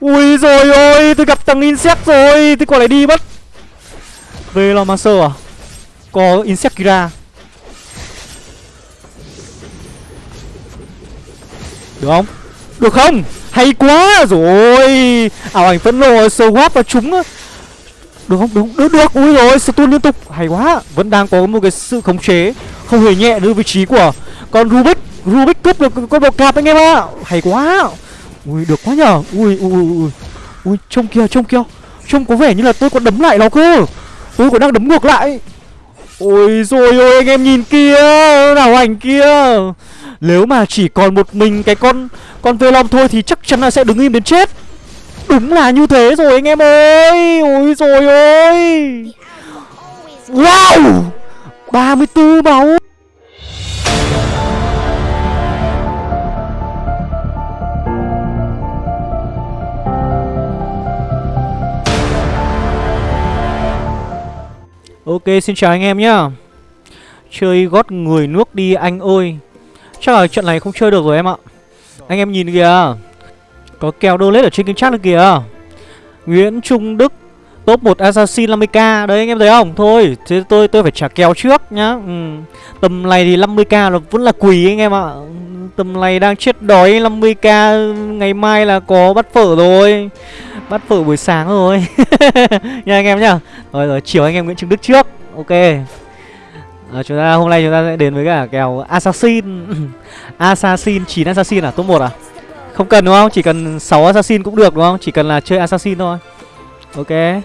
Ui rồi ôi Tôi gặp thằng Insect rồi Tôi còn lại đi mất Velomancer à Có Insect Kira Được không Được không Hay quá rồi Ảo ảnh phẫn nộ Swap và trúng được không? Được? Được được. Ui rồi, stun liên tục. Hay quá. Vẫn đang có một cái sự khống chế không hề nhẹ nữa vị trí của con Rubik. Rubik cướp được con bọc cạp anh em ạ. Hay quá. Ui được quá nhờ. Ui ui ui ui. Ui trông kia, trông kia. Trông có vẻ như là tôi còn đấm lại nó cơ. Tôi còn đang đấm ngược lại. Ôi rồi ôi anh em nhìn kia Nào ảnh kia Nếu mà chỉ còn một mình cái con Con Velom thôi thì chắc chắn là sẽ đứng im đến chết Đúng là như thế rồi anh em ơi Ôi rồi ôi Wow 34 máu Ok, xin chào anh em nhá. Chơi gót người nước đi anh ơi. Chắc là trận này không chơi được rồi em ạ. Anh em nhìn kìa. Có kèo đô lết ở trên kênh chat được kìa. Nguyễn Trung Đức, Top 1 Assassin 50k Đấy, anh em thấy không? Thôi, thế tôi tôi phải trả kèo trước nhá. Ừ. Tầm này thì 50k là vẫn là quỳ anh em ạ. Tầm này đang chết đói 50k Ngày mai là có bắt phở rồi. Bắt phở buổi sáng rồi. Nha anh em nhá. Rồi rồi chiều anh em Nguyễn Trung Đức trước. Ok. À, chúng ta hôm nay chúng ta sẽ đến với cả kèo Assassin. Assassin 9 Assassin à? Top 1 à? Không cần đúng không? Chỉ cần 6 assassin cũng được đúng không? Chỉ cần là chơi assassin thôi. Ok.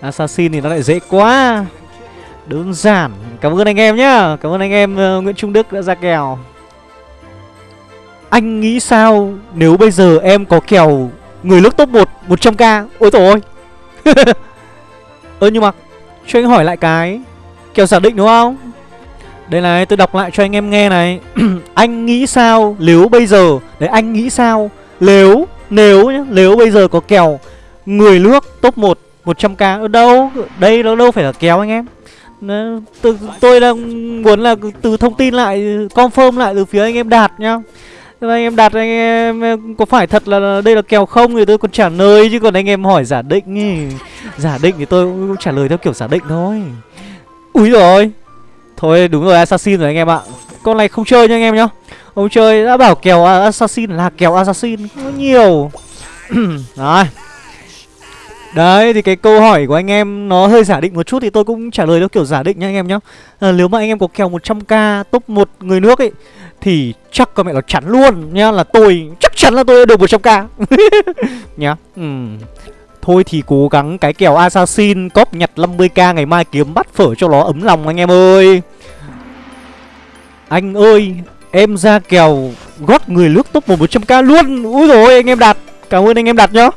Assassin thì nó lại dễ quá. Đơn giản. Cảm ơn anh em nhá. Cảm ơn anh em uh, Nguyễn Trung Đức đã ra kèo. Anh nghĩ sao nếu bây giờ em có kèo Người nước top 1 100k Ôi tổ ơi Ơ nhưng mà Cho anh hỏi lại cái Kèo giả định đúng không? Đây này tôi đọc lại cho anh em nghe này. Anh nghĩ sao nếu bây giờ Đấy anh nghĩ sao Nếu Nếu nhá Nếu bây giờ có kèo Người nước top 1 100k ở đâu? Đây nó đâu phải là kéo anh em. Từ, Tôi đang muốn là từ thông tin lại Confirm lại từ phía anh em Đạt nhá anh em đặt, anh em, có phải thật là đây là kèo không thì tôi còn trả lời chứ? Còn anh em hỏi giả định ý. Giả định thì tôi cũng trả lời theo kiểu giả định thôi. Úi rồi Thôi, đúng rồi, Assassin rồi anh em ạ. Con này không chơi nha anh em nhá. Không chơi, đã bảo kèo Assassin là kèo Assassin, Không có nhiều. Rồi. Đấy thì cái câu hỏi của anh em nó hơi giả định một chút thì tôi cũng trả lời theo kiểu giả định nha anh em nhá. À, Nếu mà anh em có kèo 100k top 1 người nước ấy Thì chắc con mẹ nó chắn luôn nhá Là tôi chắc chắn là tôi được 100k Nhá ừ. Thôi thì cố gắng cái kèo Assassin Cóp nhặt 50k ngày mai kiếm bắt phở cho nó ấm lòng anh em ơi. Anh ơi Em ra kèo gót người nước top 100k luôn. Úi rồi anh em đạt. Cảm ơn anh em đặt nhá.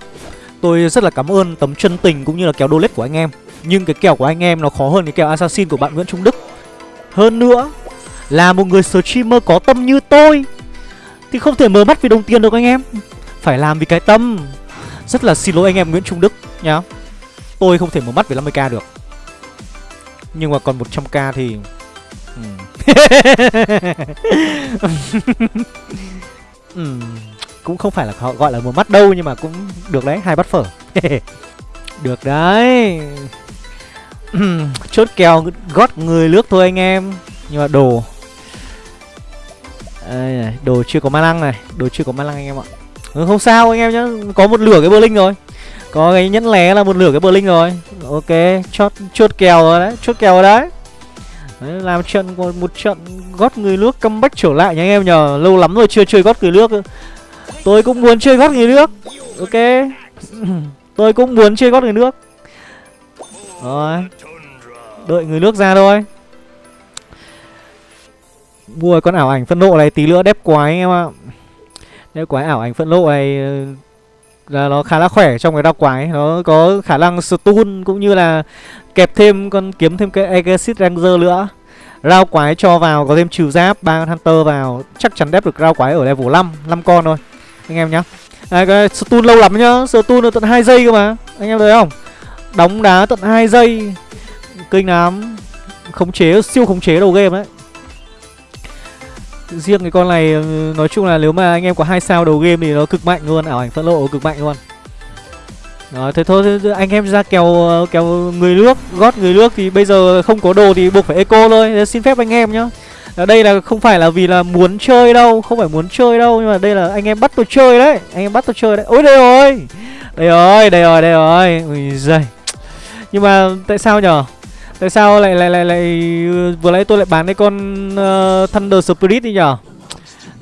Tôi rất là cảm ơn tấm chân tình cũng như là kèo donate của anh em. Nhưng cái kèo của anh em nó khó hơn cái kèo Assassin của bạn Nguyễn Trung Đức. Hơn nữa, Là một người streamer có tâm như tôi, Thì không thể mở mắt vì đồng tiền được anh em. Phải làm vì cái tâm. Rất là xin lỗi anh em Nguyễn Trung Đức nhá. Tôi không thể mở mắt về 50k được. Nhưng mà còn 100k thì ừ. ừ. Cũng không phải là họ gọi là một mắt đâu Nhưng mà cũng được đấy, hai bát phở. Được đấy. Chốt kèo gót người nước thôi anh em. Nhưng mà đồ. Đây này, đồ chưa có ma lăng này Đồ chưa có ma lăng anh em ạ. Ừ, không sao anh em nhá Có một lửa cái bơ linh rồi. Có cái nhẫn lé là một lửa cái bơ linh rồi. Ok chốt, chốt kèo rồi đấy Chốt kèo rồi đấy. Đấy, làm trận một trận gót người nước comeback trở lại nha anh em nhờ. Lâu lắm rồi chưa chơi gót người nước tôi cũng muốn chơi gót người nước. Ok. Tôi cũng muốn chơi gót người nước. Rồi. Đợi người nước ra thôi. Mua con ảo ảnh phân nộ này, tí nữa đép quái anh em ạ. Đép quái ảo ảnh phân nộ này ờ, là nó khá là khỏe trong cái đao quái nó có khả năng stun cũng như là kẹp thêm con, kiếm thêm cái Exit Ranger nữa. Rao quái cho vào, có thêm trừ giáp, ba hunter vào. Chắc chắn đép được rao quái ở level 5 năm con thôi anh em nhá. À, cái stun lâu lắm nhá. Stun được tận 2 giây cơ mà. Anh em thấy không? Đóng đá tận 2 giây. Kinh lắm. Khống chế siêu khống chế đầu game đấy. Riêng cái con này ừ, nói chung là nếu mà anh em có hai sao đầu game thì nó cực mạnh luôn. Ảo ảnh phẫn lộ cực mạnh luôn. Đó, thế thôi anh em ra kèo kèo người nước gót người nước thì bây giờ không có đồ thì buộc phải eco thôi. Xin phép anh em nhá. Ờ, đây là không phải là vì là muốn chơi đâu không phải muốn chơi đâu nhưng mà đây là anh em bắt tôi chơi đấy anh em bắt tôi chơi đấy. Ôi đây rồi đây rồi đây rồi đây rồi. Ui giời. Nhưng mà tại sao nhở? Tại sao lại lại lại lại vừa nãy tôi lại bán cái con uh, thunder spirit đi nhở?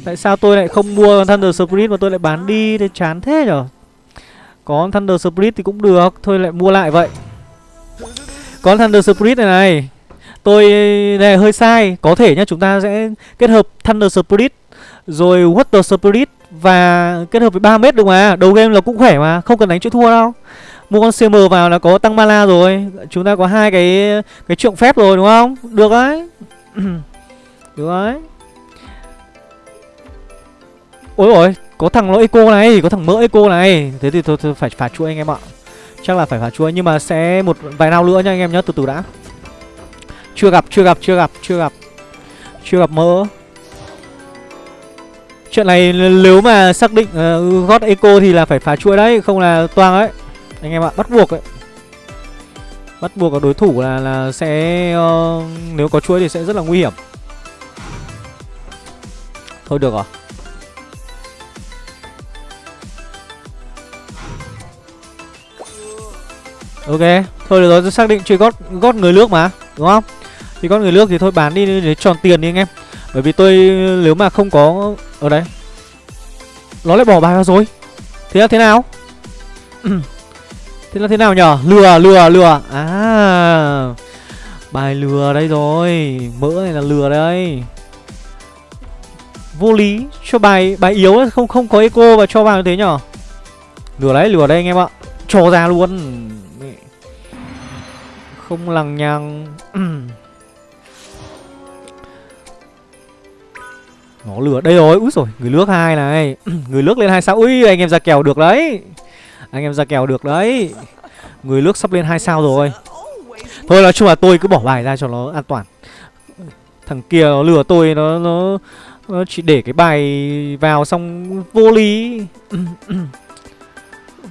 Tại sao tôi lại không mua thunder spirit mà tôi lại bán đi? Thì chán thế nhở? Có thunder spirit thì cũng được thôi lại mua lại vậy. Có thunder spirit này này tôi này hơi sai. Có thể nhá chúng ta sẽ kết hợp thunder spirit rồi water spirit và kết hợp với 3 mét được mà. Đầu game là cũng khỏe mà không cần đánh chữ thua đâu. Mua con cm vào là có tăng mana rồi. Chúng ta có hai cái cái trượng phép rồi đúng không? Được đấy. Được đấy. Ôi ôi có thằng nó eco này có thằng mỡ eco này. Thế thì thôi, thôi phải phá chuỗi anh em ạ. Chắc là phải phá chuỗi nhưng mà sẽ một vài nào nữa nha anh em nhớ từ từ đã chưa gặp chưa gặp chưa gặp chưa gặp. Chưa gặp mỡ. Chuyện này nếu mà xác định ờ, uh, gót eco thì là phải phá chuỗi đấy Không là toang đấy Anh em ạ, bắt buộc đấy Bắt buộc ở đối thủ là là sẽ uh, Nếu có chuỗi thì sẽ rất là nguy hiểm. Thôi được rồi. Ok, thôi được rồi, xác định chơi gót gót người nước mà, đúng không? Thì con người nước thì thôi, bán đi để tròn tiền đi anh em. Bởi vì tôi, nếu mà không có, ở đây, Nó lại bỏ bài vào rồi. Thế là thế nào? Thế là thế nào nhở? Lừa lừa lừa. À Bài lừa đây rồi. Mỡ này là lừa đây. Vô lý, Cho bài bài yếu không không có eco và cho vào như thế nhở? Lừa đấy, lừa đây anh em ạ. Cho ra luôn. Không lằng nhằng. Nó lừa. Đây rồi, úi rồi, người nước hai này. Người nước lên hai sao, ui anh em ra kèo được đấy. Anh em ra kèo được đấy. Người nước sắp lên hai sao rồi. Thôi nói chung là tôi cứ bỏ bài ra cho nó an toàn. Thằng kia nó lừa tôi nó nó, nó chỉ để cái bài vào xong vô lý.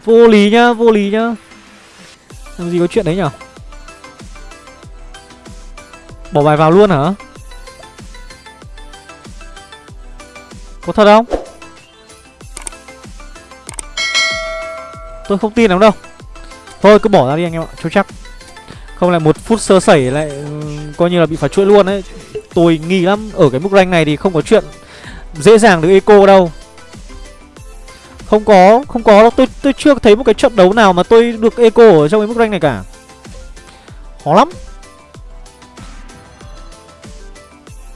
Vô lý nhá, vô lý nhá. Làm gì có chuyện đấy nhở? Bỏ bài vào luôn hả? Có thật không? Tôi không tin lắm đâu. Thôi cứ bỏ ra đi anh em ạ Cho chắc. Không lại một phút sơ sẩy lại ừ, Coi như là bị phá chuỗi luôn đấy Tôi nghi lắm Ở cái mức rank này thì không có chuyện Dễ dàng được eco đâu. Không có Không có đâu. Tôi, tôi chưa thấy một cái trận đấu nào mà tôi được eco ở trong cái mức rank này cả. Khó lắm.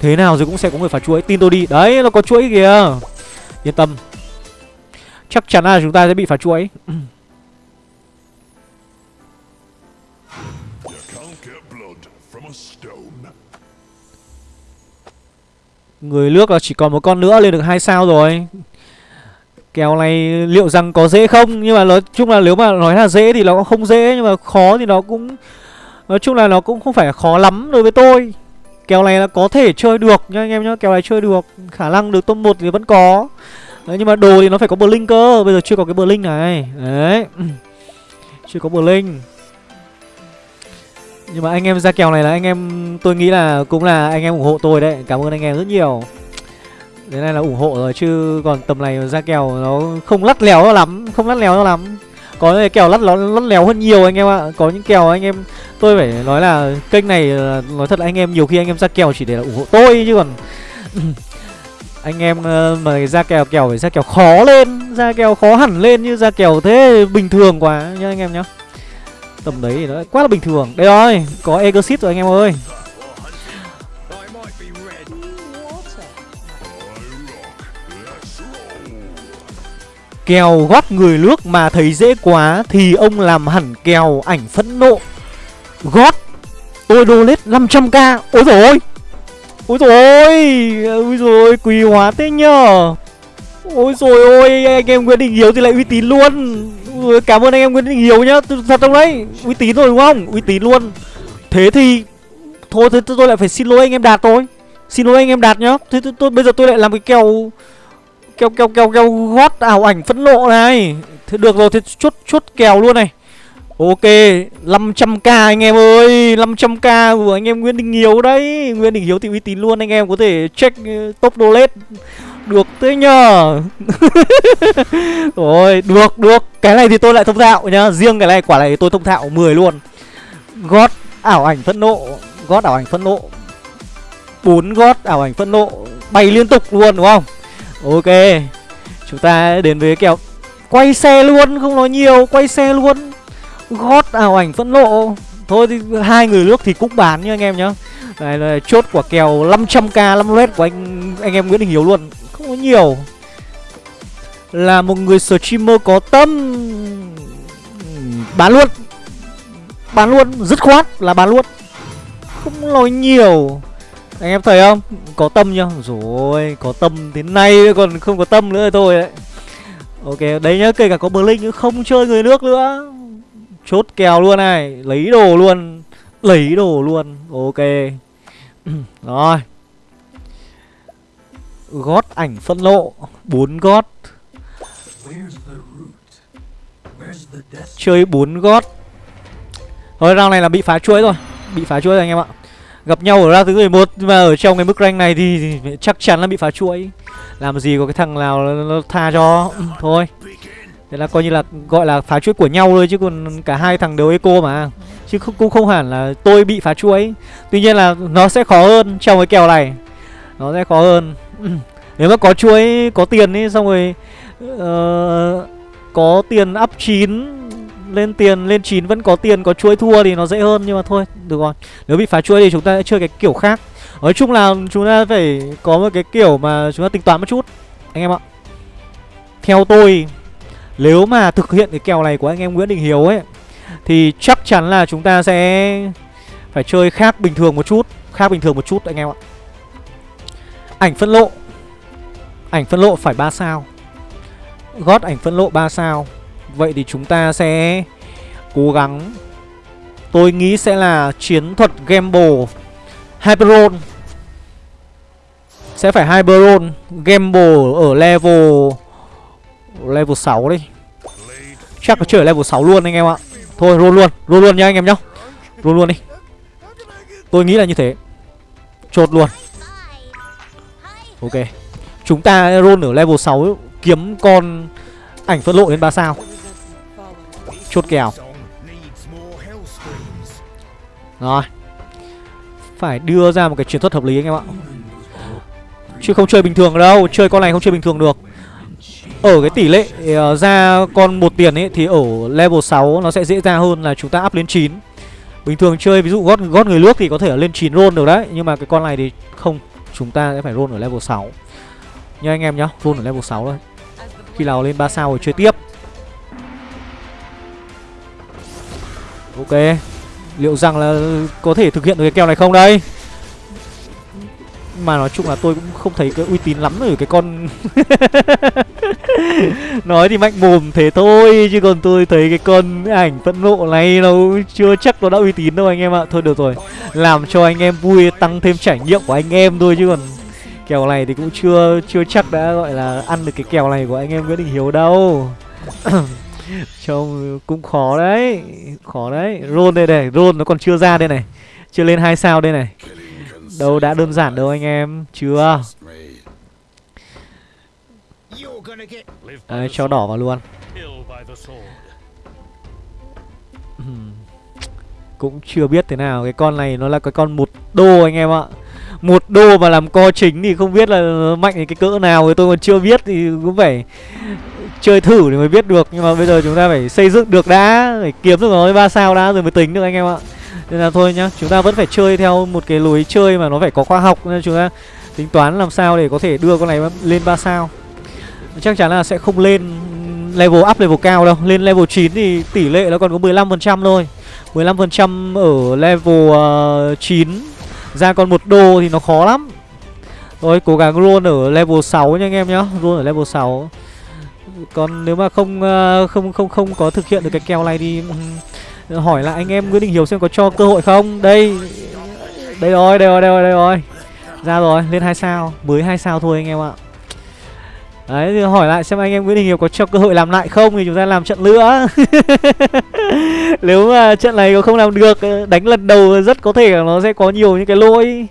Thế nào rồi cũng sẽ có người phá chuỗi. Tin tôi đi. Đấy, nó có chuỗi kìa. Yên tâm. Chắc chắn là chúng ta sẽ bị phá chuỗi. Người nước là chỉ còn một con nữa, lên được hai sao rồi. Kèo này liệu rằng có dễ không? Nhưng mà nói chung là nếu mà nói là dễ thì nó cũng không dễ, Nhưng mà khó thì nó cũng, Nói chung là nó cũng không phải khó lắm đối với tôi. Kèo này là có thể chơi được, nha anh em nhá, Kèo này chơi được, Khả năng được top 1 thì vẫn có. Đấy, nhưng mà đồ thì nó phải có Blink cơ, Bây giờ chưa có cái Blink này. Đấy. Chưa có Blink. Nhưng mà anh em ra kèo này là anh em, Tôi nghĩ là cũng là anh em ủng hộ tôi đấy, Cảm ơn anh em rất nhiều. Thế này là ủng hộ rồi, chứ còn tầm này ra kèo nó không lắt léo lắm, Không lắt léo lắm. Có những kèo lắt, lắt léo hơn nhiều anh em ạ. Có những kèo anh em tôi phải nói là kênh này ờ, nói thật là anh em nhiều khi anh em ra kèo chỉ để là ủng hộ tôi chứ còn anh em ờ, mà ra kèo kèo phải ra kèo khó lên ra kèo khó hẳn lên như ra kèo thế bình thường quá nhá anh em nhá. Tầm đấy thì nó quá là bình thường. Đây rồi có exit rồi anh em ơi. Kèo gót người nước mà thấy dễ quá Thì ông làm hẳn kèo ảnh phẫn nộ. Gót tôi đô lết 500k ôi rồi ôi! Ôi rồi ôi rồi quý hóa thế nhờ. Ôi rồi ôi anh em nguyễn đình hiếu thì lại uy tín luôn. Ôi, cảm ơn anh em nguyễn đình hiếu nhá thật không đấy uy tín rồi đúng không? Uy tín luôn. Thế thì thôi thế tôi lại phải xin lỗi anh em đạt thôi. Xin lỗi anh em đạt nhá. Thế tôi, tôi bây giờ tôi lại làm cái kèo kèo kèo kèo kèo gót ảo ảnh phẫn nộ này. Thế được rồi thế chốt chốt kèo luôn này. Ok 500k anh em ơi 500k của anh em Nguyễn Đình Hiếu đấy. Nguyễn Đình Hiếu thì uy tín luôn, anh em có thể check ờ, top top lết. Được thế nhờ. Rồi, được được. Cái này thì tôi lại thông thạo nhá. Riêng cái này quả này tôi thông thạo 10 luôn. Gót ảo ảnh phẫn nộ, gót ảo ảnh phẫn nộ. Bốn gót ảo ảnh phẫn nộ, bay liên tục luôn, đúng không? Ok chúng ta đến với kèo quay xe luôn không nói nhiều quay xe luôn. Gót ảo ảnh phẫn nộ. Thôi thì hai người nước thì cũng bán nha anh em nhá. Đây là chốt quả kèo 500k 5 red của anh anh em Nguyễn Đình Hiếu luôn. Không có nhiều. Là một người streamer có tâm. Bán luôn. Bán luôn, dứt khoát là bán luôn. Không nói nhiều. Anh em thấy không? Có tâm nhá. Rồi, có tâm đến nay còn không có tâm nữa thôi đấy. Ok, đấy nhá, kể cả có Blink không chơi người nước nữa. Chốt kèo luôn này Lấy đồ luôn. Lấy đồ luôn. Ok. Rồi. Gót ảnh phân lộ bốn gót. Chơi bốn gót. Thôi round này là bị phá chuỗi rồi. Bị phá chuỗi rồi anh em ạ. Gặp nhau ở ra thứ 11 Nhưng mà ở trong cái mức rank này thì, chắc chắn là bị phá chuỗi. Làm gì có cái thằng nào nó, nó tha cho. Thôi. Thế là coi như là gọi là phá chuỗi của nhau thôi Chứ còn cả hai thằng đều eco mà. Chứ không, cũng không hẳn là tôi bị phá chuỗi. Tuy nhiên là nó sẽ khó hơn trong cái kèo này. Nó sẽ khó hơn. Nếu mà có chuỗi, có tiền ấy Xong rồi uh, Có tiền up 9 lên tiền, lên chín vẫn có tiền, có chuỗi thua thì nó dễ hơn, nhưng mà thôi, được rồi. Nếu bị phá chuỗi thì chúng ta sẽ chơi cái kiểu khác. Nói chung là chúng ta phải có một cái kiểu mà chúng ta tính toán một chút, anh em ạ. Theo tôi, nếu mà thực hiện cái kèo này của anh em Nguyễn Đình Hiếu ấy, thì chắc chắn là chúng ta sẽ phải chơi khác bình thường một chút, khác bình thường một chút, anh em ạ. Ảnh phân lộ. Ảnh phân lộ phải 3 sao. Gót ảnh phân lộ 3 sao. Vậy thì chúng ta sẽ cố gắng. Tôi nghĩ sẽ là chiến thuật Gamble. Hyperon. Sẽ phải Hyperon Gamble ở level Level 6 đi. Chắc là chơi ở level 6 luôn anh em ạ. Thôi roll luôn, roll luôn nha anh em nhá. Roll luôn đi. Tôi nghĩ là như thế. Chốt luôn. Ok. Chúng ta roll ở level 6 Kiếm con ảnh phân lộ đến 3 sao. Chốt kèo. Rồi. Phải đưa ra một cái chiến thuật hợp lý anh em ạ. Chứ không chơi bình thường đâu Chơi con này không chơi bình thường được. Ở cái tỷ lệ uh, ra con một tiền ấy Thì ở level 6 nó sẽ dễ ra hơn là chúng ta up lên 9 Bình thường chơi ví dụ gót gót người nước thì có thể ở lên 9 roll được đấy Nhưng mà cái con này thì không Chúng ta sẽ phải roll ở level 6 Nha anh em nhá Roll ở level 6 thôi. Khi nào lên 3 sao rồi chơi tiếp. Ok. Liệu rằng là có thể thực hiện được cái kèo này không đây? Mà nói chung là tôi cũng không thấy cái uy tín lắm ở cái con Nói thì mạnh mồm thế thôi, Chứ còn tôi thấy cái con ảnh phẫn nộ này nó chưa chắc nó đã uy tín đâu anh em ạ. Thôi được rồi, Làm cho anh em vui, tăng thêm trải nghiệm của anh em thôi, chứ còn Kèo này thì cũng chưa chưa chắc đã, gọi là, ăn được cái kèo này của anh em Nguyễn Đình Hiếu đâu. Trông cũng khó đấy Khó đấy. Rôn đây này, rôn nó còn chưa ra đây này. Chưa lên hai sao đây này. Đâu đã đơn giản đâu anh em, Chưa? Đấy, cho đỏ vào luôn. Cũng chưa biết thế nào. Cái con này nó là cái con một đô anh em ạ. Một đô mà làm co chính thì không biết là mạnh cái cỡ nào. Thì tôi còn chưa biết thì cũng phải chơi thử thì mới biết được. Nhưng mà bây giờ chúng ta phải xây dựng được đã phải kiếm được nó ba sao đã rồi mới tính được anh em ạ. Nên là thôi nhá chúng ta vẫn phải chơi theo một cái lối chơi mà nó phải có khoa học nên chúng ta tính toán làm sao để có thể đưa con này lên ba sao. Chắc chắn là sẽ không lên level up level cao đâu. Lên level 9 thì tỷ lệ nó còn có 15% thôi. 15% ở level ờ, uh, 9 ra còn một đô thì nó khó lắm. Rồi cố gắng roll ở level 6 nha anh em nhá Roll ở level 6 còn nếu mà không ờ, không không không có thực hiện được cái kèo này thì ừ, hỏi lại anh em Nguyễn Đình Hiếu xem có cho cơ hội không. Đây. Đây rồi, đây rồi, đây rồi, đây rồi. Ra rồi, lên hai sao, mới hai sao thôi anh em ạ. Đấy thì hỏi lại xem anh em Nguyễn Đình Hiếu có cho cơ hội làm lại không Thì chúng ta làm trận nữa Nếu mà trận này có không làm được Đánh lần đầu rất có thể là nó sẽ có nhiều những cái lỗi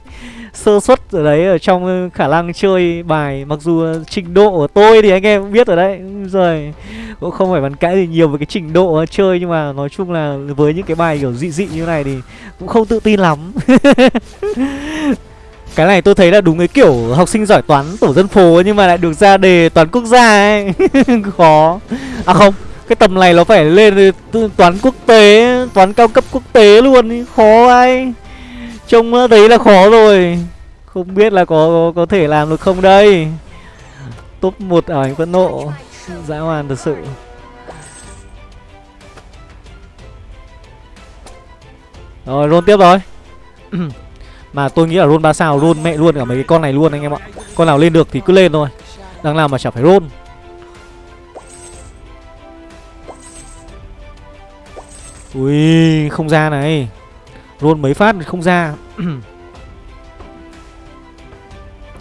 Sơ suất ở đấy Ở trong khả năng chơi bài. Mặc dù trình độ của tôi thì anh em biết rồi đấy. Rồi Cũng không phải bàn cãi gì nhiều về cái trình độ chơi Nhưng mà nói chung là với những cái bài kiểu dị dị như này Thì cũng không tự tin lắm. Cái này tôi thấy là đúng cái kiểu học sinh giỏi toán tổ dân phố nhưng mà lại được ra đề toán quốc gia ấy. Khó. À không, cái tầm này nó phải lên toán quốc tế, toán cao cấp quốc tế luôn Khó ai. Trông thấy là khó rồi. Không biết là có có thể làm được không đây. Top 1 ở ảnh phẫn nộ. Dã hoàn thật sự. Rồi, roll tiếp rồi. Mà tôi nghĩ là roll 3 sao roll mẹ luôn cả mấy cái con này luôn anh em ạ. Con nào lên được thì cứ lên thôi. Đang làm mà chả phải roll Ui không ra này. Roll mấy phát không ra.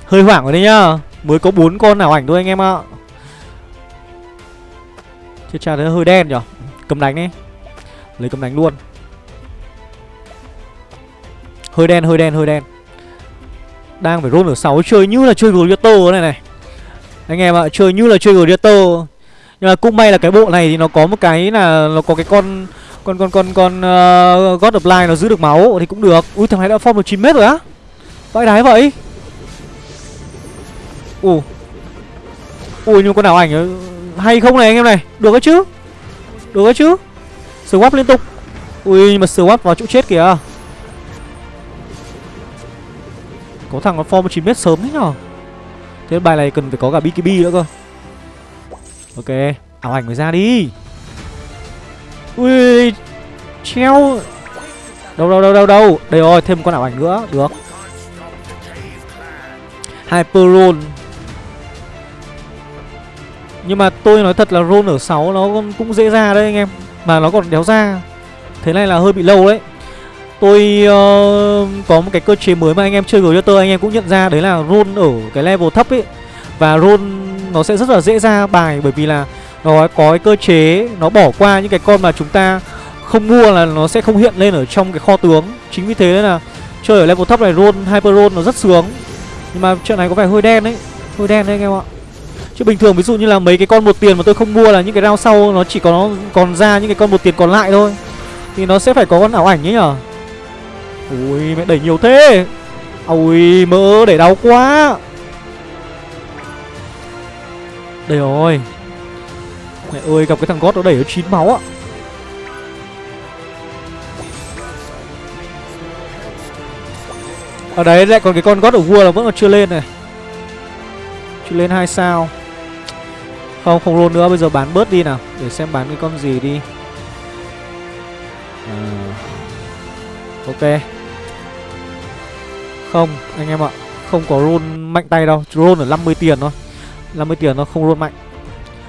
Hơi hoảng rồi đấy nhá. Mới có bốn con nào ảnh thôi anh em ạ. Chết cha thấy hơi đen nhở? Cầm đánh đi. Lấy cầm đánh luôn. Hơi đen, hơi đen, hơi đen. Đang phải roll ở 6 chơi như là chơi Gladiator này này. Anh em ạ, chơi như là chơi Gladiator Nhưng mà cũng may là cái bộ này thì nó có một cái là Nó có cái con còn còn còn còn uh, God of line nó giữ được máu Thì cũng được. Ui thằng này đã form được 9 mét rồi á. Vãi đái vậy. Ù Ui nhưng con nào ảnh hay không này anh em này? Được cái chứ. Được cái chứ. Swap liên tục. Ui nhưng mà swap vào chỗ chết kìa. Có thằng nó form 9 mét sớm thế nhở? Thế bài này cần phải có cả BKB nữa cơ. Ok Ảo ảnh mới ra đi. Ui Treo. Đâu đâu đâu đâu đâu. Đây rồi thêm con ảo ảnh nữa. Được. Hyper Nhưng mà tôi nói thật là roll ở 6 nó cũng dễ ra đấy anh em. Mà nó còn đéo ra. Thế này là hơi bị lâu đấy. Tôi uh, có một cái cơ chế mới mà anh em chơi gửi cho tôi anh em cũng nhận ra Đấy là roll ở cái level thấp ấy. Và roll nó sẽ rất là dễ ra bài Bởi vì là nó có cái cơ chế Nó bỏ qua những cái con mà chúng ta không mua là nó sẽ không hiện lên ở trong cái kho tướng. Chính vì thế là chơi ở level thấp này roll, hyper roll nó rất sướng. Nhưng mà chuyện này có vẻ hơi đen đấy Hơi đen đấy anh em ạ. Chứ bình thường ví dụ như là mấy cái con một tiền mà tôi không mua là những cái round sau Nó chỉ có nó còn ra những cái con một tiền còn lại thôi. Thì nó sẽ phải có con ảo ảnh ấy nhở? Ui mẹ đẩy nhiều thế. Ui mỡ để đau quá. Đây rồi. Mẹ ơi, gặp cái thằng gót nó đẩy nó chín máu ạ Ở à, đấy, lại còn cái con gót ở vua là vẫn còn chưa lên này. Chưa lên hai sao. Không không luôn nữa, bây giờ bán bớt đi nào, Để xem bán cái con gì đi. À. Ok. Không, anh em ạ, Không có roll mạnh tay đâu, Roll ở 50 tiền thôi. 50 tiền nó không roll mạnh.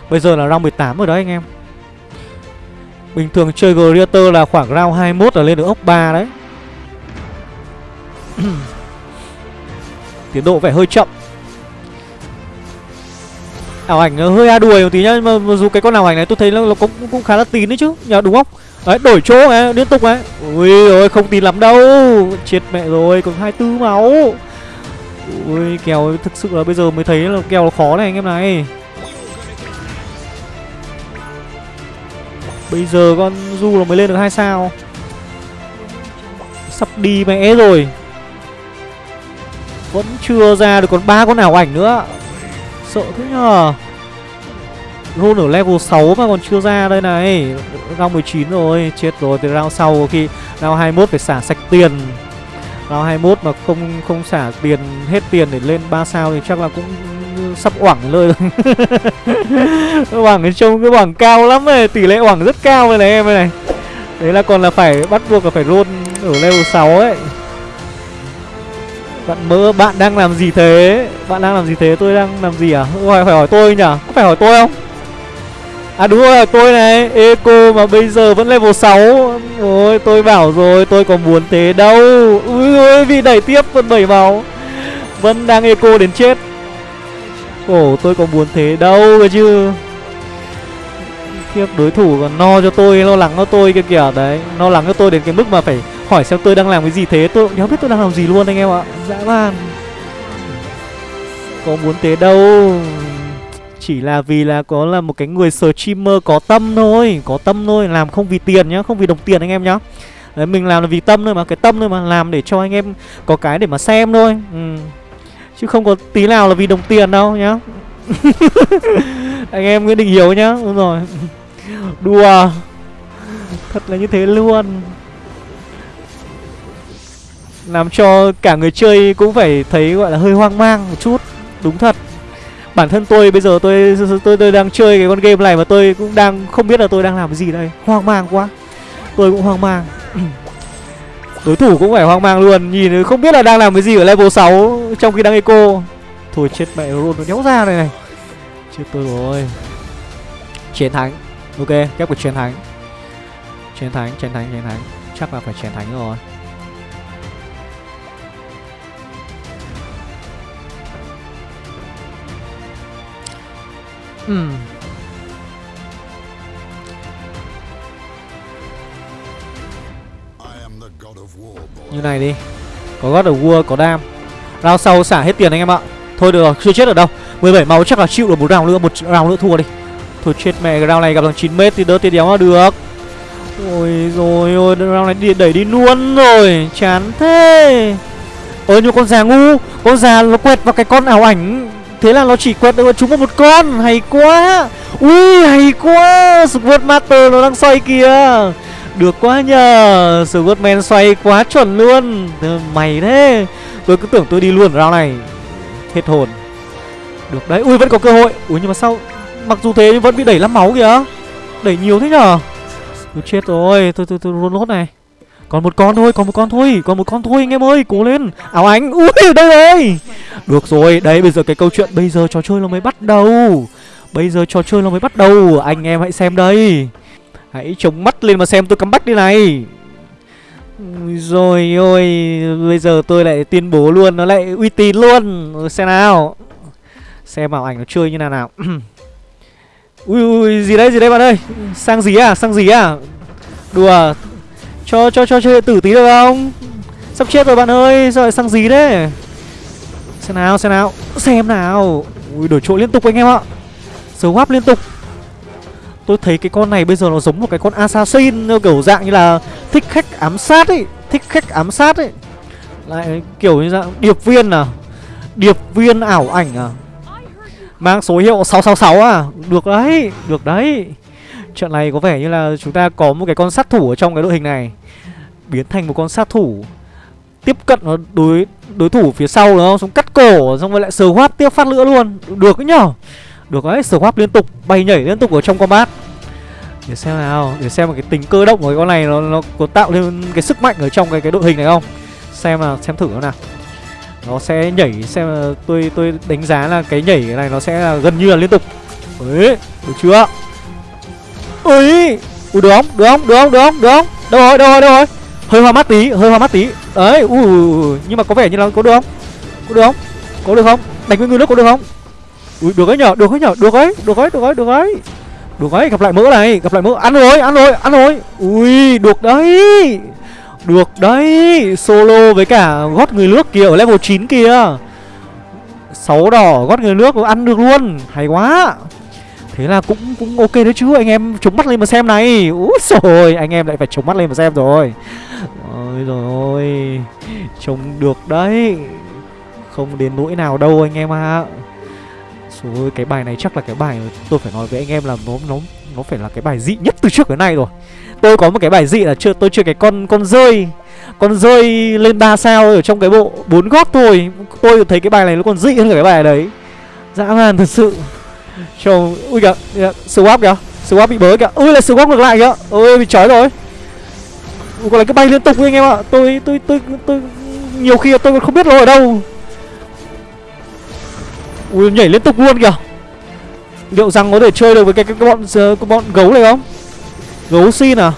Bây giờ là round 18 rồi đấy anh em. Bình thường chơi Greater là khoảng round 21 là lên được ốc 3 đấy. Tiến độ vẻ hơi chậm. Ảo ảnh ờ, hơi a đuổi một tí nhá Nhưng mà dù cái con ảo ảnh này tôi thấy nó, nó cũng, cũng khá là tín đấy chứ Nhờ đúng không? Đấy đổi chỗ ấy, liên tục ấy Ui ôi không tin lắm đâu. Chết mẹ rồi còn 24 máu. Ui kèo thực sự là bây giờ mới thấy là kèo khó này anh em này. Bây giờ con Du nó mới lên được hai sao. Sắp đi mẹ rồi. Vẫn chưa ra được còn ba con ảo ảnh nữa. Sợ thế nhờ. Roll ở level 6 mà còn chưa ra đây này. Round 19 rồi, Chết rồi. Từ round sau có khi Round 21 phải xả sạch tiền. Round 21 mà không không xả tiền, Hết tiền để lên 3 sao thì chắc là cũng sắp oảng lơi Oảng trông cái oảng cao lắm này Tỷ lệ oảng rất cao rồi này em này. Đấy là còn là phải bắt buộc là phải roll ở level 6 ấy. Bạn mơ bạn đang làm gì thế? Bạn đang làm gì thế? Tôi đang làm gì à? Phải, phải hỏi tôi nhỉ? Có phải hỏi tôi không? À đúng rồi tôi này. Eco mà bây giờ vẫn level 6 Ôi tôi bảo rồi tôi có muốn thế đâu. Ui ôi vì đẩy tiếp vẫn 7 máu Vẫn đang eco đến chết. Ồ, tôi có muốn thế đâu cơ chứ. Khiếp, đối thủ còn no cho tôi, Lo lắng cho tôi kia kìa. Đấy, Lo lắng cho tôi đến cái mức mà phải hỏi xem tôi đang làm cái gì thế. Tôi cũng biết tôi đang làm gì luôn anh em ạ. Dã man. Có muốn thế đâu. Chỉ là vì là có là một cái người streamer có tâm thôi. Có tâm thôi, Làm không vì tiền nhá, Không vì đồng tiền anh em nhá. Đấy, mình làm là vì tâm thôi mà, Cái tâm thôi mà Làm để cho anh em có cái để mà xem thôi. Ừ. Chứ không có tí nào là vì đồng tiền đâu nhá. Anh em Nguyễn Đình Hiếu nhá Đúng rồi. Đùa. Thật là như thế luôn. Làm cho cả người chơi cũng phải thấy gọi là hơi hoang mang một chút. Đúng thật. Bản thân tôi bây giờ tôi tôi tôi đang chơi cái con game này mà tôi cũng đang không biết là tôi đang làm cái gì đây. Hoang mang quá. Tôi cũng hoang mang Đối thủ cũng phải hoang mang luôn. Nhìn không biết là đang làm cái gì ở level 6 Trong khi đang eco. Thôi chết mẹ luôn nó nhéo ra này này. Chết tôi rồi. Chiến thắng. Ok, kép của chiến thắng. Chiến thắng chiến thắng chiến thắng. Chắc là phải chiến thắng rồi. Hmm. Như này đi. Có God of War, có đam. Round sau xả hết tiền anh em ạ. Thôi được rồi, chưa chết ở đâu. 17 máu chắc là chịu được một round nữa Một round nữa thua đi. Thôi chết mẹ, cái round này gặp thằng 9m thì đỡ tiền đéo là được. Ôi rồi ôi, round này đi, đẩy đi luôn rồi. Chán thế. Ôi như con già ngu Con già nó quẹt vào cái con ảo ảnh. Thế là nó chỉ quẹt được chúng vào một con. Hay quá. Ui hay quá. Squad Master nó đang xoay kìa được quá nhờ Swordman xoay quá chuẩn luôn Mày thế Tôi cứ tưởng tôi đi luôn round này Hết hồn Được đấy Ui vẫn có cơ hội Ui nhưng mà sao Mặc dù thế nhưng vẫn bị đẩy lắm máu kìa Đẩy nhiều thế nhở Tôi chết rồi Tôi tôi tôi run lốt này còn một con thôi, còn một con thôi, còn một con thôi anh em ơi, cố lên. Áo ánh. Ui đây rồi. Được rồi, đấy bây giờ cái câu chuyện bây giờ trò chơi nó mới bắt đầu. Bây giờ trò chơi nó mới bắt đầu, anh em hãy xem đây. Hãy chống mắt lên mà xem tôi cắm bắt đi này. Rồi ôi Bây giờ tôi lại tuyên bố luôn Nó lại uy tín luôn. Ừ, xem nào. Xem bảo ảnh nó chơi như nào nào. Ui, ui gì đấy gì đấy bạn ơi? Sang gì à sang gì à? Đùa à? Cho cho cho chơi tử tí được không? Sắp chết rồi bạn ơi Sao lại sang gì đấy Xem nào xem nào. Xem nào. Ui đổi chỗ liên tục anh em ạ. Swap liên tục. Tôi thấy cái con này bây giờ nó giống một cái con assassin Kiểu dạng như là thích khách ám sát ấy Thích khách ám sát ấy. Lại kiểu như dạng điệp viên à Điệp viên ảo ảnh à. Mang số hiệu 666 à. Được đấy, được đấy. Trận này có vẻ như là chúng ta có một cái con sát thủ ở trong cái đội hình này. Biến thành một con sát thủ. Tiếp cận nó đối đối thủ phía sau đúng không? Xong cắt cổ xong rồi lại sờ hoát tiếp phát lửa luôn. Được đấy nhở? Được đấy, swap liên tục, bay nhảy liên tục ở trong combat. Để xem nào, để xem một cái tính cơ động của cái con này nó, nó có tạo lên cái sức mạnh ở trong cái cái đội hình này không? Xem nào, xem thử nó nào. Nó sẽ nhảy, xem là tôi tôi đánh giá là cái nhảy này nó sẽ là gần như là liên tục. Đấy, được chưa? Ui, ui được không, được không, được không, được không, được không? Đâu rồi, đâu rồi, đâu rồi? Hơi hoa mắt tí, hơi hoa mắt tí. Đấy, ui, nhưng mà có vẻ như là có được không? Có được không, có được không? Đánh với người nước có được không? Ui được ấy nhở, được ấy nhở, được ấy, được ấy, được ấy, được ấy. Được ấy, gặp lại mỡ này, gặp lại mỡ. Ăn rồi, ăn rồi, ăn rồi. Ui, được đấy. Được đấy, solo với cả gót người nước kia ở level 9 kia. sáu đỏ gót người nước ăn được luôn, hay quá. Thế là cũng cũng ok đấy chứ anh em chống mắt lên mà xem này. Úi rồi, anh em lại phải chống mắt lên mà xem rồi. Ôi rồi Trông được đấy Không đến nỗi nào đâu anh em ạ à. Ôi, cái bài này chắc là cái bài tôi phải nói với anh em là nó nó nó phải là cái bài dị nhất từ trước đến nay rồi. Tôi có một cái bài dị là chưa tôi chưa cái con con rơi con rơi lên 3 sao ở trong cái bộ bốn gót thôi. Tôi thấy cái bài này nó còn dị hơn cả cái bài đấy. Dã man thật sự. Trông ui kìa, kìa swap kìa. Swap bị bớ kìa. Ui là swap ngược lại kìa. Ôi bị chói rồi. Ui còn lại cái bay liên tục anh em ạ. Tôi tôi tôi tôi nhiều khi tôi còn không biết nó ở đâu. Ui nhảy liên tục luôn kìa. Liệu rằng có thể chơi được với cái, cái, cái bọn ờ, cái bọn gấu này không? Gấu xin à?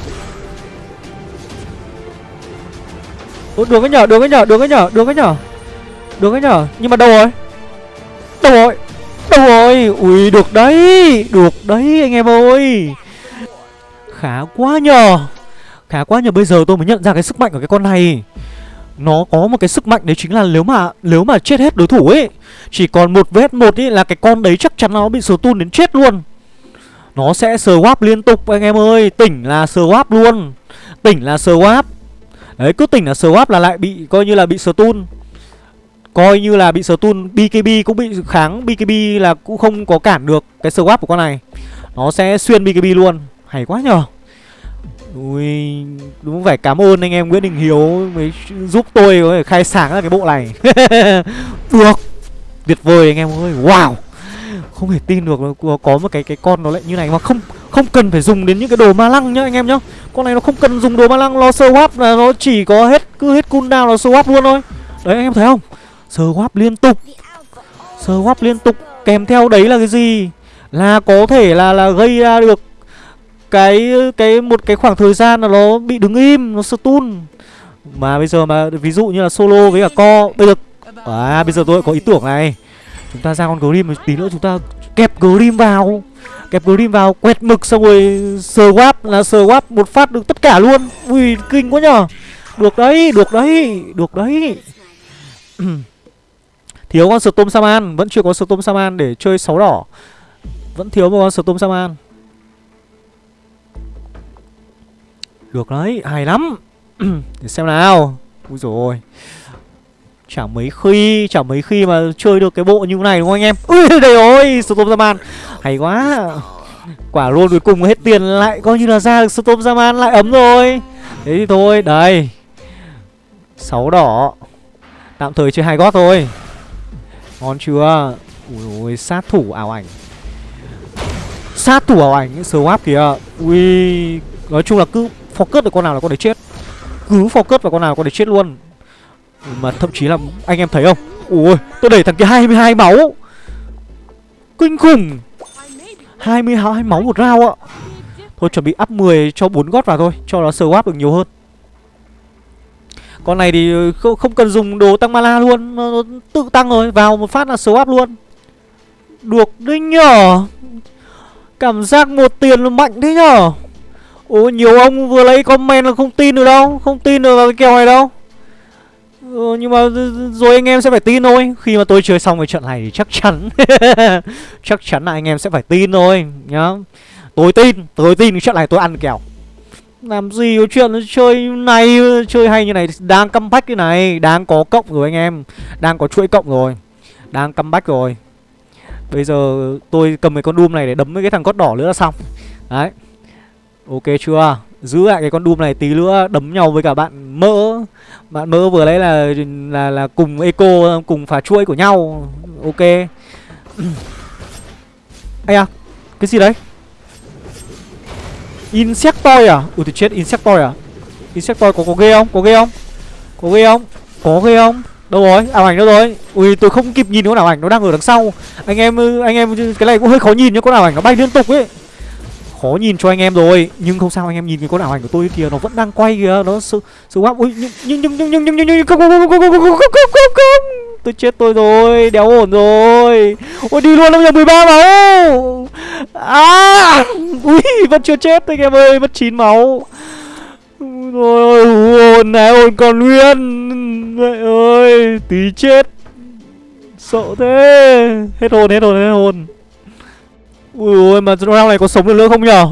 Ủa, được cái nhở được cái nhở được cái nhở được cái nhở. Được cái nhở. Nhưng mà đâu rồi? Đâu rồi? Đâu rồi? Ui được đấy Được đấy anh em ơi. Khá quá nhờ. Khá quá nhờ bây giờ tôi mới nhận ra cái sức mạnh của cái con này. Nó có một cái sức mạnh đấy chính là nếu mà Nếu mà chết hết đối thủ ấy, Chỉ còn một vết một ấy là cái con đấy chắc chắn nó bị stun đến chết luôn. Nó sẽ swap liên tục, anh em ơi. Tỉnh là swap luôn. Tỉnh là swap Đấy, cứ tỉnh là swap là lại bị, coi như là bị stun Coi như là bị stun BKB cũng bị kháng. BKB là cũng không có cản được cái swap của con này. Nó sẽ xuyên BKB luôn. Hay quá nhờ. Ui, Đúng phải cảm ơn anh em Nguyễn Đình Hiếu Mới giúp tôi khai sáng ra cái bộ này. Được, Tuyệt vời anh em ơi, Wow. Không thể tin được có một cái cái con nó lại như này Mà không không cần phải dùng đến những cái đồ ma lăng nhá anh em nhá. Con này nó không cần dùng đồ ma lăng Nó swap là nó chỉ có hết, Cứ hết cooldown nó swap luôn thôi. Đấy, anh em thấy không? Swap liên tục Swap liên tục Kèm theo đấy là cái gì? Là có thể là là gây ra được cái cái một cái khoảng thời gian là nó bị đứng im Nó stun. Mà bây giờ mà ví dụ như là solo với cả co Bây giờ À bây giờ tôi có ý tưởng này. Chúng ta ra con Grim một tí nữa chúng ta kẹp Grim vào. Kẹp Grim vào quẹt mực xong rồi swap là swap một phát được tất cả luôn. Ui kinh quá nhở Được đấy, được đấy, được đấy. Thiếu con Storm Saman Vẫn chưa có Storm Saman để chơi sáu đỏ. Vẫn thiếu một con Storm Saman Được đấy, hay lắm. Để xem nào. Ui rồi Chẳng mấy khi, chẳng mấy khi mà chơi được cái bộ như thế này đúng không anh em? Ui đây ôi, Storm Zaman. Hay quá. Quả luôn cuối cùng hết tiền lại coi như là ra được Storm Zaman lại ấm rồi. Thế thì thôi, đây. 6 đỏ. Tạm thời chơi hai gót thôi. Ngon chưa? Ui ôi sát thủ ảo ảnh. Sát thủ ảo ảnh Swap kìa. Ui Nói chung là cứ focus được con nào là con đấy chết. Cứ focus vào con nào là con đấy chết luôn. Mà thậm chí là anh em thấy không? Ui tôi đẩy thằng kia 22 máu. Kinh khủng. 22 máu một rau ạ. Thôi chuẩn bị up 10 cho 4 gót vào thôi Cho nó swap được nhiều hơn. Con này thì không, không cần dùng đồ tăng mana luôn Nó tự tăng rồi Vào một phát là swap luôn. Được đấy nhở? Cảm giác một tiền là mạnh thế nhở? Ủa nhiều ông vừa lấy comment là không tin được đâu Không tin được vào cái kèo này đâu. Ừ, Nhưng mà rồi anh em sẽ phải tin thôi. Khi mà tôi chơi xong cái trận này thì chắc chắn Chắc chắn là anh em sẽ phải tin thôi nhá. Tôi tin Tôi tin cái trận này tôi ăn kèo làm gì có chuyện chơi này Chơi hay như này Đang comeback cái này Đang có cộng rồi anh em Đang có chuỗi cộng rồi Đang comeback rồi. Bây giờ tôi cầm cái con Doom này để đấm với cái thằng cốt đỏ nữa là xong. Đấy. Ok chưa Giữ lại cái con Doom này tí nữa Đấm nhau với cả bạn mỡ Bạn mỡ vừa lấy là là là cùng eco Cùng phá chuỗi của nhau Ok Ây à Cái gì đấy Insectoid à? Ui thì chết Insectoid à? Insectoid có có ghê không? Có ghê không? Có ghê không? Có ghê không? Đâu rồi? Ảo ảnh đâu rồi? Ui tôi không kịp nhìn con ảo ảnh nó đang ở đằng sau. Anh em anh em cái này cũng hơi khó nhìn nhá, con ảo ảnh nó bay liên tục ấy. Khó nhìn cho anh em rồi, nhưng không sao anh em nhìn cái con ảo ảnh của tôi kìa, nó vẫn đang quay kìa, nó sự sự ui nhưng nhưng nhưng nhưng nhưng nhưng nhưng không không không không không không không không tôi chết tôi rồi đéo ổn rồi. Ôi đi luôn bây giờ 13 máu. À ui vẫn chưa chết anh em ơi mất 9 máu. Rồi hồn này hồn còn nguyên. Mẹ ơi tí chết. Sợ thế. Hết hồn hết hồn hết hồn ui ôi mà round này có sống được nữa không nhở?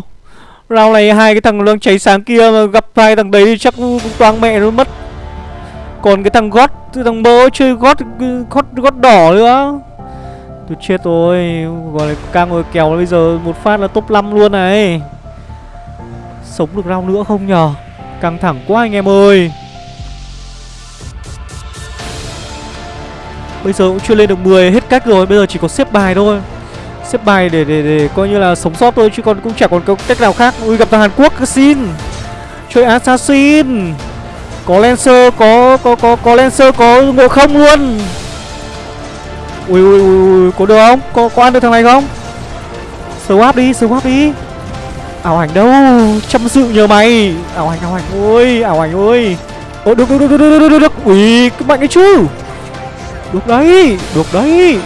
Round này hai cái thằng lương cháy sáng kia mà gặp hai thằng đấy chắc toang mẹ nó mất. Còn cái thằng gót Thằng mơ chơi gót gót gót đỏ nữa. Tôi chết rồi, Gọi là ca ngồi kèo bây giờ một phát là top 5 luôn này. Sống được round nữa không nhở? Căng thẳng quá anh em ơi. Bây giờ cũng chưa lên được 10 hết cách rồi, Bây giờ chỉ có xếp bài thôi. Xếp bài để để để coi như là sống sót thôi Chứ còn cũng chẳng còn có cách nào khác Ui gặp thằng Hàn Quốc xin Chơi Assassin có Lancer, có có có có Lancer, có ngộ không luôn. Ui ui ui, có được không? Có có ăn được thằng này không? Swap đi, swap đi. Ảo ảnh đâu? Chăm sự nhờ mày. Ảo ảnh, ảo ảnh ơi, ảo ảnh ơi. ôi được được được được được được được. được. Ui, cứ mạnh ấy chứ. Được đấy, được đấy.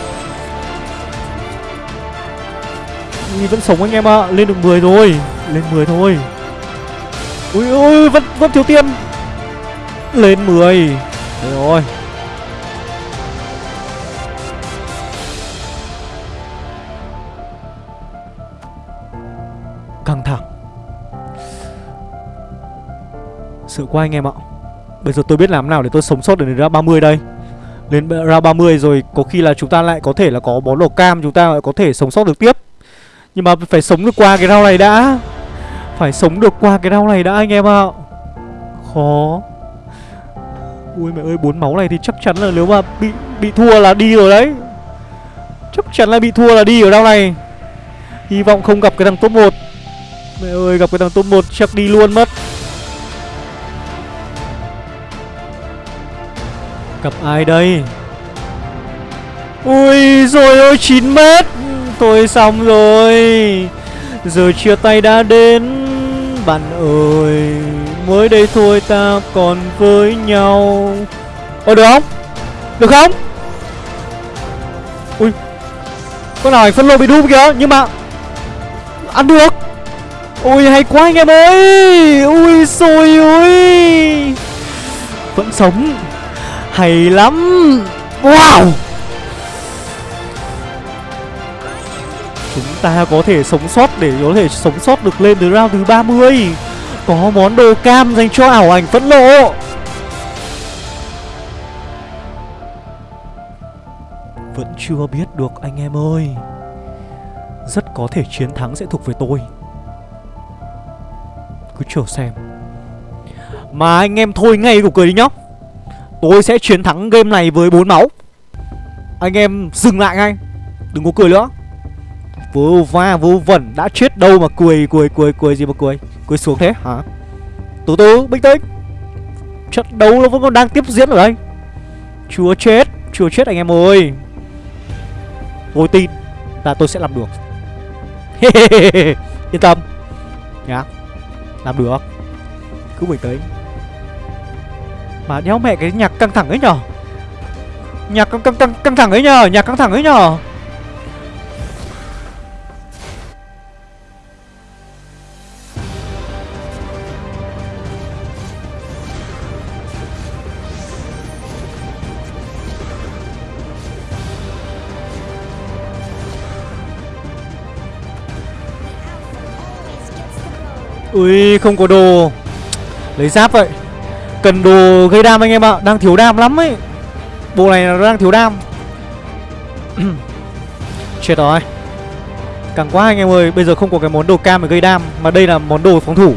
Ui vẫn sống anh em ạ. À. Lên được 10 rồi. Lên 10 thôi. Ui ui vẫn, vẫn thiếu tiền. Lên 10 Đấy rồi. Căng thẳng. Sợ quá anh em ạ. Bây giờ tôi biết làm nào để tôi sống sót để đến ra 30 đây. Lên ra 30 rồi Có khi là chúng ta lại có thể là có bó lò cam Chúng ta lại có thể sống sót được tiếp. Nhưng mà phải sống được qua cái rau này đã. Phải sống được qua cái rau này đã, anh em ạ. Khó. Ui mẹ ơi, bốn máu này thì chắc chắn là nếu mà bị bị thua là đi rồi đấy. Chắc chắn là bị thua là đi ở rau này. Hy vọng không gặp cái thằng top 1 Mẹ ơi, gặp cái thằng top 1 chắc đi luôn mất. Gặp ai đây? Ui, rồi ôi 9 mét. Thôi xong rồi. Giờ chia tay đã đến, Bạn ơi. Mới đây thôi ta còn với nhau. Ôi được không? Được không? Ui, Con nào phân lô bị đúp kìa, Nhưng mà Ăn được. Ui, hay quá anh em ơi. Ui, xôi ui Vẫn sống. Hay lắm. Wow. Chúng ta có thể sống sót để có thể sống sót được lên từ round thứ 30 Có món đồ cam dành cho ảo ảnh phẫn nộ. Vẫn chưa biết được, anh em ơi. Rất có thể chiến thắng sẽ thuộc về tôi. Cứ chờ xem. Mà anh em thôi ngay của cười đi nhá. Tôi sẽ chiến thắng game này với 4 máu. Anh em dừng lại ngay. Đừng có cười nữa. Vô va vô vẩn Đã chết đâu mà cười cười cười cười gì mà cười? Cười xuống thế hả? Từ từ bình tĩnh Trận đấu nó vẫn còn đang tiếp diễn ở đây. Chúa chết chúa chết anh em ơi. Tôi tin là tôi sẽ làm được. Yên tâm. Nhá Làm được. Cứ bình tĩnh. Mà đéo mẹ cái nhạc căng thẳng ấy nhở? Nhạc căng, căng, căng, căng thẳng ấy nhở? Nhạc căng thẳng ấy nhở? Ui, không có đồ. Lấy giáp vậy. Cần đồ gây đam anh em ạ. Đang thiếu đam lắm ấy. Bộ này nó đang thiếu đam. Chết rồi. Càng quá anh em ơi. Bây giờ không có cái món đồ cam để gây đam, Mà đây là món đồ phòng thủ.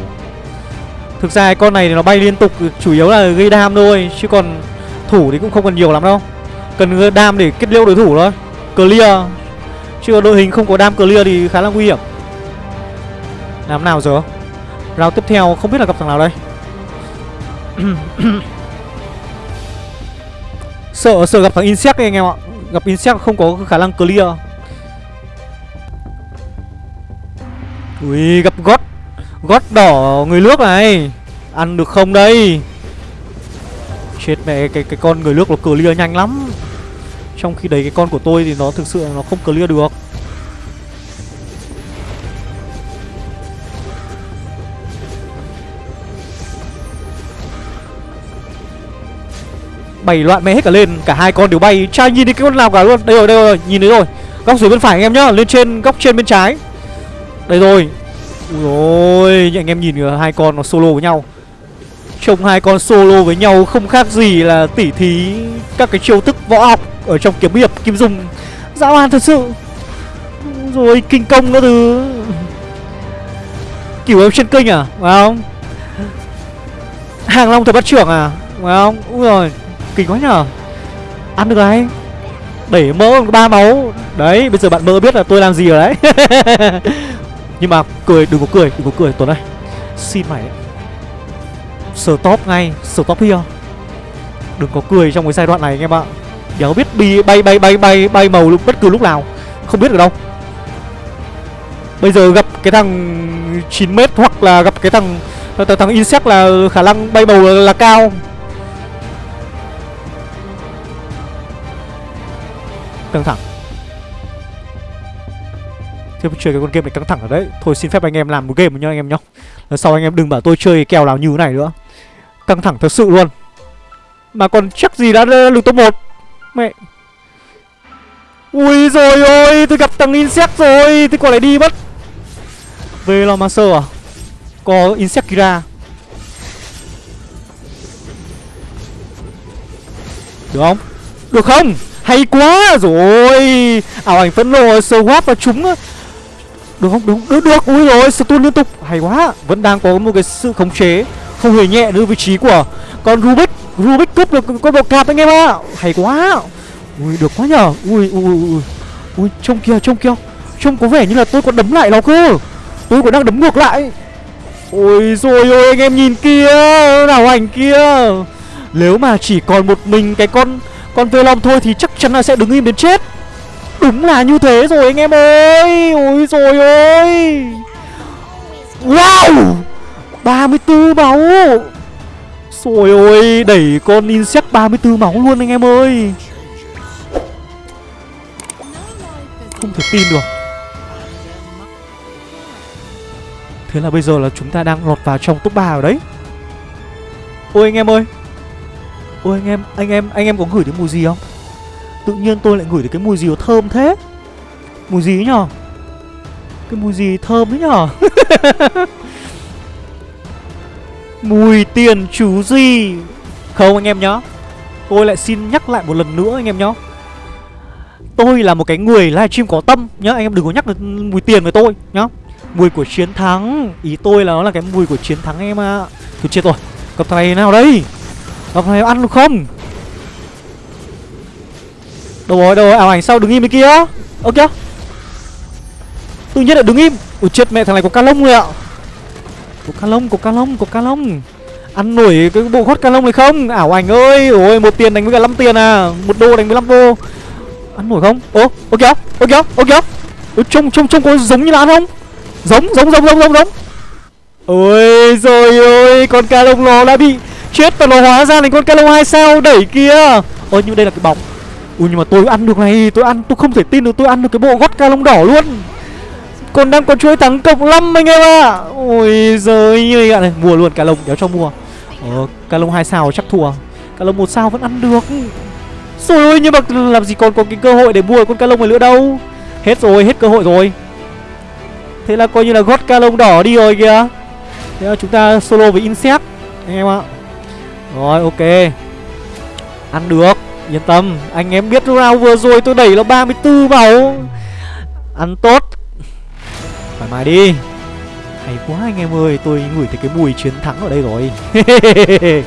Thực ra con này thì nó bay liên tục, Chủ yếu là gây đam thôi, Chứ còn thủ thì cũng không cần nhiều lắm đâu. Cần đam để kết liễu đối thủ thôi. Clear. Chứ đội hình không có đam clear thì khá là nguy hiểm. Làm nào giờ? Round tiếp theo, không biết là gặp thằng nào đây. Sợ sợ gặp thằng Insect ấy anh em ạ. Gặp Insect không có khả năng clear. Ui, gặp gót. Gót đỏ người nước này. Ăn được không đây? Chết mẹ, cái cái con người nước nó clear nhanh lắm. Trong khi đấy cái con của tôi thì nó thực sự nó không clear được. Bảy loạn mẹ hết cả lên. Cả hai con đều bay. Cha nhìn thấy cái con nào cả luôn. Đây rồi đây rồi, nhìn thấy rồi. Góc dưới bên phải anh em nhá, lên trên góc trên bên trái. Đây rồi. Ui ôi anh em nhìn kìa, hai con nó solo với nhau. Trông hai con solo với nhau không khác gì là tỉ thí các cái chiêu thức võ học ở trong kiếm hiệp kim dung. Dã man thật sự. Rồi kinh công nữa thứ kiểu em trên kênh à? Phải không? Hàng long thật bắt trưởng à? Phải không? Ui rồi kinh quá nhở ăn được này đẩy mỡ ba máu. Đấy bây giờ bạn mơ biết là tôi làm gì rồi đấy. Nhưng mà cười đừng có cười đừng có cười tuấn ơi. Xin mày đấy stop ngay stop here. Đừng có cười trong cái giai đoạn này anh em ạ. Đéo biết đi bay bay bay bay bay màu lúc bất cứ lúc nào. Không biết được đâu. Bây giờ gặp cái thằng 9 m hoặc là gặp cái thằng thằng insect là khả năng bay màu là, là cao. Căng thẳng. Thế chơi cái con game này căng thẳng ở đấy. Thôi xin phép anh em làm một game nhá, anh em nhá. Lần sau anh em đừng bảo tôi chơi kèo nào như thế này nữa. Căng thẳng thật sự luôn. Mà còn chắc gì đã lượt top 1 Mẹ. Ui rồi ôi, Tôi gặp thằng Insect rồi. Tôi còn lại đi mất. Về lo Master à? Có Insect Kira Được không? Được không? Hay quá rồi. Ảo ảnh phẫn nộ Swap và trúng Được không? Đúng được được. Ui rồi Stun liên tục. Hay quá. Vẫn đang có một cái sự khống chế. Không hề nhẹ nữa vị trí của Con Rubik. Rubik cướp được con bọc cạp anh em ạ. Hay quá. Ui được quá nhờ. Ui ui ui Ui. Trông kia trông kia, Trông có vẻ như là tôi còn đấm lại nó cơ. Tôi còn đang đấm ngược lại. Ôi rồi ôi anh em nhìn kia. Nào ảnh kia. Nếu mà chỉ còn một mình cái con còn về lòng thôi thì chắc chắn là sẽ đứng im đến chết. Đúng là như thế rồi anh em ơi. Ôi rồi ôi. Wow! 34 máu. Rồi ôi, Đẩy con Insect 34 máu luôn anh em ơi. Không thể tin được. Thế là bây giờ là chúng ta đang lọt vào trong top 3 rồi đấy. Ôi anh em ơi. Ôi anh em, anh em, anh em có ngửi thấy mùi gì không? Tự nhiên tôi lại ngửi thấy cái mùi gì nó thơm thế? Mùi gì nhở? Cái mùi gì thơm đấy nhở? mùi tiền chú gì? Không anh em nhá. Tôi lại xin nhắc lại một lần nữa anh em nhá. Tôi là một cái người livestream có tâm nhá. Anh em đừng có nhắc được mùi tiền với tôi nhá. Mùi của chiến thắng. Ý tôi là nó là cái mùi của chiến thắng em ạ. À. Thôi chết rồi. Gặp thằng này nào đây? Gặp này ăn được không? Đâu rồi đâu rồi, ảo ảnh sao đứng im bên kia? Ơ kìa. Tự nhiên lại đứng im. Ui chết, mẹ, thằng này có ca lông rồi ạ. Có ca lông, có ca lông, có ca lông. Ăn nổi cái bộ gót ca lông này không? Ảo ảnh ơi, Ôi, một tiền đánh với cả 5 tiền à. Một đô đánh với 5 đô. Ăn nổi không? Ô ô kìa ô kìa ô kìa. Trông trông trông có giống như là ăn không? Giống giống giống giống giống giống. Ôi rồi ôi Con ca lông nó đã bị chết và nó hóa ra thành con ca lông hai sao, đẩy kia. Ôi, nhưng đây là cái bóng. Ui, nhưng mà tôi ăn được này, Tôi ăn, tôi không thể tin được tôi ăn được cái bộ gót ca lông đỏ luôn. Còn đang có chuỗi thắng cộng 5 anh em ạ. À. Ôi giời, như này, Mua luôn ca lông, đéo cho mua. Ờ ca lông hai sao chắc thua. Ca lông một sao vẫn ăn được. Rồi ôi nhưng mà làm gì còn có cái cơ hội để mua con ca lông này nữa đâu. Hết rồi, hết cơ hội rồi. Thế là coi như là gót ca lông đỏ đi rồi kìa. Thế là chúng ta solo với Insect, Anh em ạ. Rồi, ok. Ăn được, Yên tâm. Anh em biết round vừa rồi tôi đẩy nó 34 máu Ăn tốt. Thoải mái đi. Hay quá anh em ơi, Tôi ngửi thấy cái mùi chiến thắng ở đây rồi.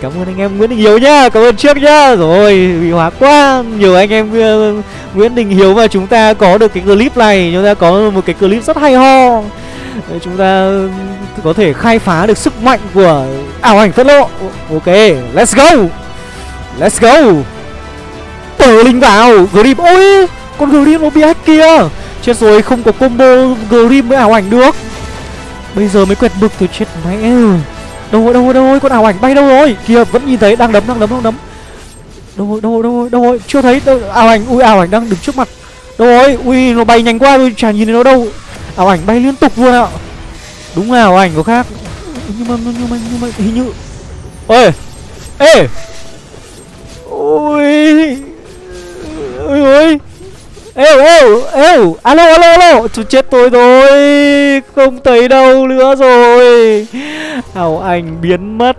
Cảm ơn anh em Nguyễn Đình Hiếu nhá, Cảm ơn trước nhá. Rồi, bị hóa quá. Nhiều anh em ờ, Nguyễn Đình Hiếu mà chúng ta có được cái clip này, Chúng ta có một cái clip rất hay ho. Chúng ta có thể khai phá được sức mạnh của ảo ảnh phất lộ Ok Let's go. Let's go. Tờ linh vào grip, Ôi Con grip nó bị hack kia. Chết rồi không có combo grip với ảo ảnh được. Bây giờ mới quẹt bực tôi chết mẹ. Đâu rồi đâu rồi đâu rồi con ảo ảnh bay đâu rồi? Kia vẫn nhìn thấy đang đấm đang đấm đang đấm. Đâu rồi đâu rồi đâu rồi đâu rồi? Chưa thấy đâu ảo ảnh ui ảo ảnh đang đứng trước mặt. Đâu rồi ui nó bay nhanh quá tôi chả nhìn thấy nó đâu. Ảo ảnh bay liên tục luôn ạ. Đúng là ảo ảnh có khác. Nhưng mà nhưng mà nhưng mà, hình như Ôi Ê! Ôi! Ôi ôi! Ê êu ê Alo alo alo! Chú chết tôi rồi! Không thấy đâu nữa rồi! Ảo ảnh biến mất.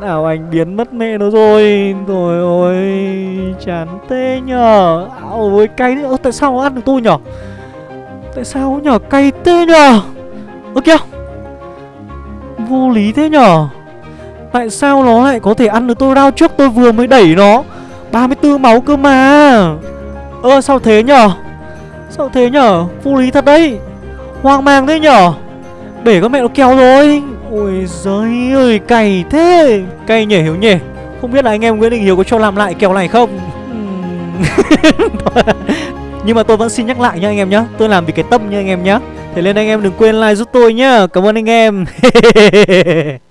Ảo ảnh biến mất mẹ nó rồi. Rồi, ôi! Chán tê nhờ. Ảo, ôi, cay nữa Tại sao nó ăn được tôi nhở? Tại sao nhở cay thế nhở? Ơ kìa. Vô lý thế nhở? Tại sao nó lại có thể ăn được tôi rao trước tôi vừa mới đẩy nó? 34 máu cơ mà. Ơ, sao thế nhở? Sao thế nhở? Vô lý thật đấy. Hoang mang thế nhở? Để con mẹ nó kéo rồi. Ôi giời ơi cày thế. Cay nhỉ, hiểu nhỉ? Không biết là anh em Nguyễn Đình Hiếu có cho làm lại kèo này không? Nhưng mà tôi vẫn xin nhắc lại nha anh em nhá. Tôi làm vì cái tâm nha anh em nhá. Thế nên anh em đừng quên like giúp tôi nhá. Cảm ơn anh em.